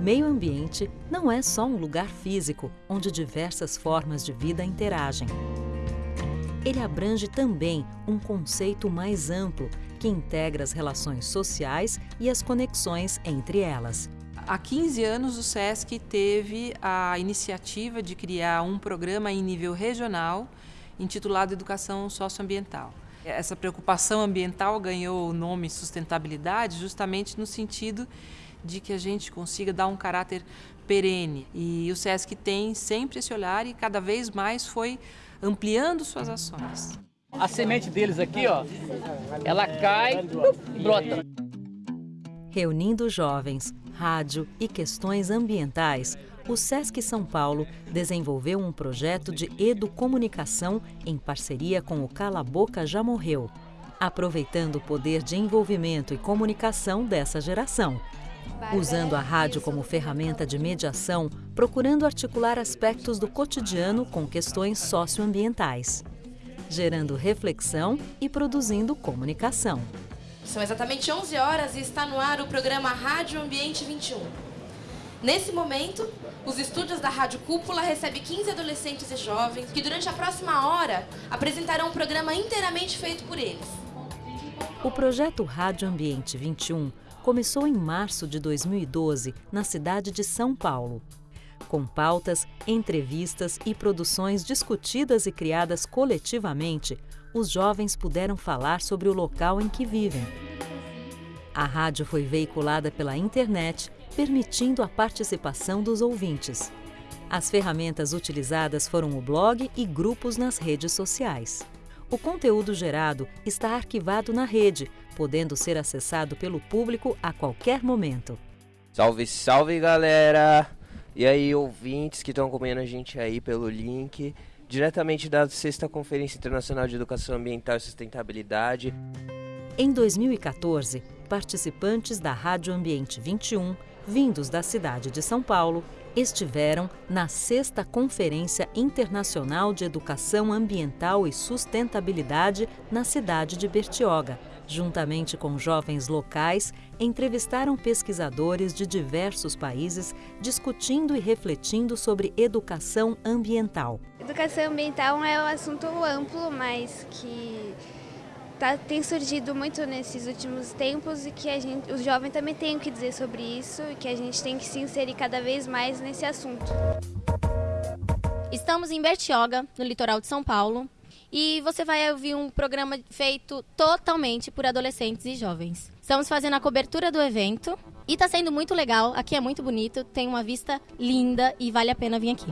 Meio ambiente não é só um lugar físico onde diversas formas de vida interagem. Ele abrange também um conceito mais amplo que integra as relações sociais e as conexões entre elas. Há 15 anos, o SESC teve a iniciativa de criar um programa em nível regional intitulado Educação Socioambiental. Essa preocupação ambiental ganhou o nome sustentabilidade justamente no sentido de que a gente consiga dar um caráter perene. E o SESC tem sempre esse olhar e cada vez mais foi ampliando suas ações. A semente deles aqui, ó, ela cai e brota. Reunindo jovens, rádio e questões ambientais, o SESC São Paulo desenvolveu um projeto de educomunicação em parceria com o Cala Boca Já Morreu, aproveitando o poder de envolvimento e comunicação dessa geração. Usando a rádio como ferramenta de mediação, procurando articular aspectos do cotidiano com questões socioambientais, gerando reflexão e produzindo comunicação. São exatamente 11 horas e está no ar o programa Rádio Ambiente 21. Nesse momento, os estúdios da Rádio Cúpula recebem 15 adolescentes e jovens que, durante a próxima hora, apresentarão um programa inteiramente feito por eles. O projeto Rádio Ambiente 21 começou em março de 2012 na cidade de São Paulo. Com pautas, entrevistas e produções discutidas e criadas coletivamente, os jovens puderam falar sobre o local em que vivem. A rádio foi veiculada pela internet, permitindo a participação dos ouvintes. As ferramentas utilizadas foram o blog e grupos nas redes sociais. O conteúdo gerado está arquivado na rede, podendo ser acessado pelo público a qualquer momento. Salve, salve galera! E aí, ouvintes que estão acompanhando a gente aí pelo link, diretamente da Sexta Conferência Internacional de Educação Ambiental e Sustentabilidade. Em 2014, participantes da Rádio Ambiente 21, vindos da cidade de São Paulo, estiveram na sexta Conferência Internacional de Educação Ambiental e Sustentabilidade na cidade de Bertioga. Juntamente com jovens locais, entrevistaram pesquisadores de diversos países discutindo e refletindo sobre educação ambiental. Educação ambiental é um assunto amplo, mas que tá, tem surgido muito nesses últimos tempos e que a gente, os jovens também têm o que dizer sobre isso e que a gente tem que se inserir cada vez mais nesse assunto. Estamos em Bertioga, no litoral de São Paulo, e você vai ouvir um programa feito totalmente por adolescentes e jovens. Estamos fazendo a cobertura do evento e está sendo muito legal. Aqui é muito bonito, tem uma vista linda e vale a pena vir aqui.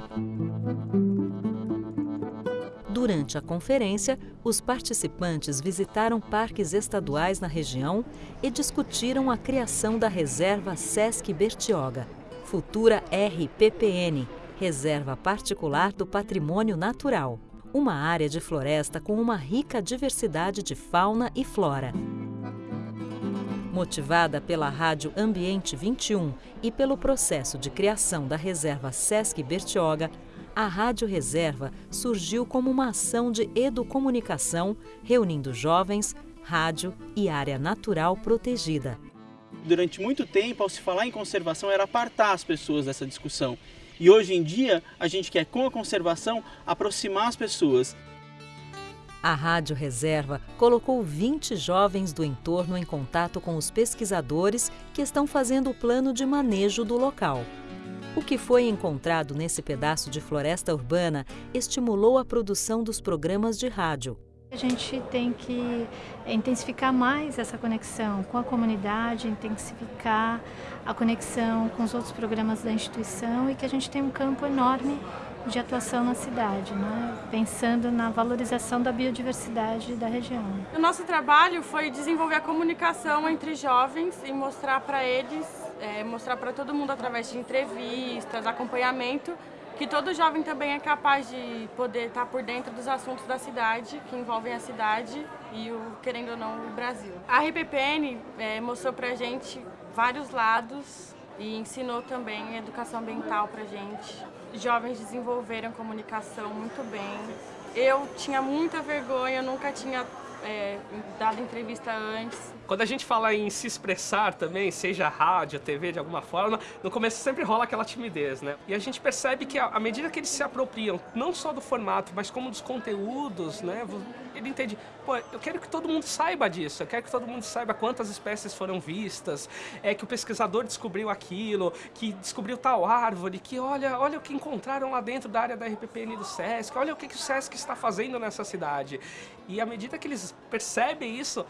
Durante a conferência, os participantes visitaram parques estaduais na região e discutiram a criação da Reserva Sesc Bertioga, futura RPPN, Reserva Particular do Patrimônio Natural, uma área de floresta com uma rica diversidade de fauna e flora. Motivada pela Rádio Ambiente 21 e pelo processo de criação da Reserva Sesc Bertioga, a Rádio Reserva surgiu como uma ação de educomunicação, reunindo jovens, rádio e área natural protegida. Durante muito tempo, ao se falar em conservação, era apartar as pessoas dessa discussão. E hoje em dia, a gente quer, com a conservação, aproximar as pessoas. A Rádio Reserva colocou 20 jovens do entorno em contato com os pesquisadores que estão fazendo o plano de manejo do local. O que foi encontrado nesse pedaço de floresta urbana estimulou a produção dos programas de rádio. A gente tem que intensificar mais essa conexão com a comunidade, intensificar a conexão com os outros programas da instituição e que a gente tem um campo enorme de atuação na cidade, né? pensando na valorização da biodiversidade da região. O nosso trabalho foi desenvolver a comunicação entre jovens e mostrar para eles é, mostrar para todo mundo através de entrevistas, acompanhamento, que todo jovem também é capaz de poder estar por dentro dos assuntos da cidade, que envolvem a cidade e, o, querendo ou não, o Brasil. A RPPN é, mostrou para a gente vários lados e ensinou também educação ambiental para a gente. Jovens desenvolveram comunicação muito bem. Eu tinha muita vergonha, nunca tinha é, dado entrevista antes. Quando a gente fala em se expressar também, seja rádio, TV, de alguma forma, no começo sempre rola aquela timidez, né? E a gente percebe que à medida que eles se apropriam, não só do formato, mas como dos conteúdos, né? Ele entende, pô, eu quero que todo mundo saiba disso, eu quero que todo mundo saiba quantas espécies foram vistas, é que o pesquisador descobriu aquilo, que descobriu tal árvore, que olha, olha o que encontraram lá dentro da área da RPPN do SESC, olha o que, que o SESC está fazendo nessa cidade. E à medida que eles percebem isso,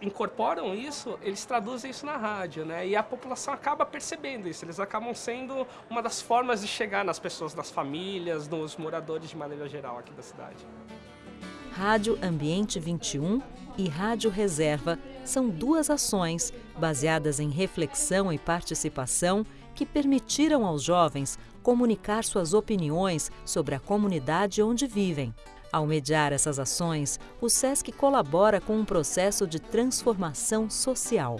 incorporam isso, eles traduzem isso na rádio, né? E a população acaba percebendo isso, eles acabam sendo uma das formas de chegar nas pessoas, nas famílias, nos moradores de maneira geral aqui da cidade. Rádio Ambiente 21 e Rádio Reserva são duas ações baseadas em reflexão e participação que permitiram aos jovens comunicar suas opiniões sobre a comunidade onde vivem. Ao mediar essas ações, o SESC colabora com um processo de transformação social.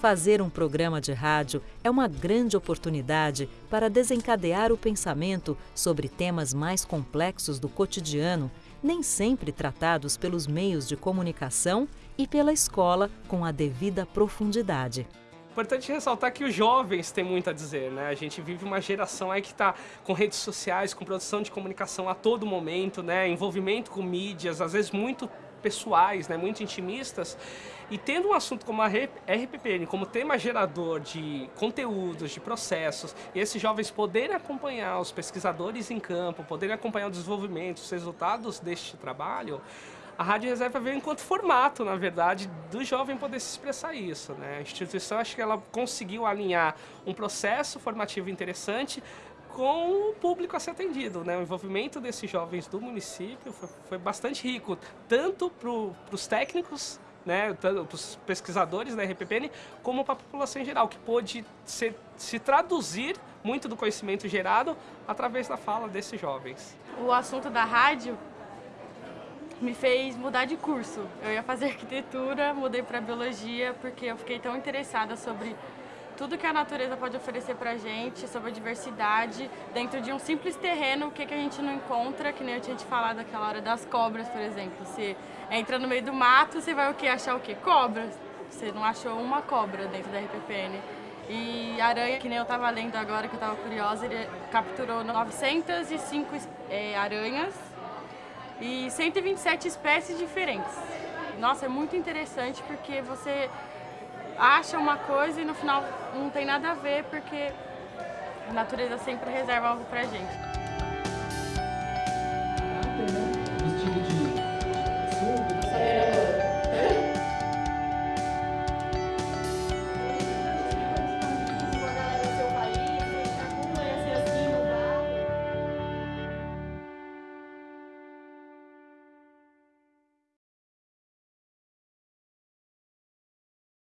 Fazer um programa de rádio é uma grande oportunidade para desencadear o pensamento sobre temas mais complexos do cotidiano, nem sempre tratados pelos meios de comunicação e pela escola com a devida profundidade. Importante ressaltar que os jovens têm muito a dizer, né? A gente vive uma geração aí que está com redes sociais, com produção de comunicação a todo momento, né? Envolvimento com mídias, às vezes muito pessoais, né, muito intimistas, e tendo um assunto como a RPPN como tema gerador de conteúdos, de processos, e esses jovens poderem acompanhar os pesquisadores em campo, poderem acompanhar o desenvolvimento, os resultados deste trabalho, a Rádio Reserva veio enquanto formato, na verdade, do jovem poder se expressar isso. Né? A instituição, acho que ela conseguiu alinhar um processo formativo interessante com o público a ser atendido. Né? O envolvimento desses jovens do município foi, foi bastante rico, tanto para os técnicos, né, para os pesquisadores da RPPN, como para a população em geral, que pôde ser, se traduzir muito do conhecimento gerado através da fala desses jovens. O assunto da rádio me fez mudar de curso. Eu ia fazer arquitetura, mudei para biologia porque eu fiquei tão interessada sobre tudo que a natureza pode oferecer para a gente, sobre a diversidade, dentro de um simples terreno, o que, que a gente não encontra, que nem eu tinha te falado aquela hora das cobras, por exemplo. Você entra no meio do mato, você vai o quê? Achar o quê? Cobras. Você não achou uma cobra dentro da RPPN. E aranha, que nem eu estava lendo agora, que eu estava curiosa, ele capturou 905 é, aranhas e 127 espécies diferentes. Nossa, é muito interessante porque você acha uma coisa e no final não tem nada a ver porque a natureza sempre reserva algo pra gente.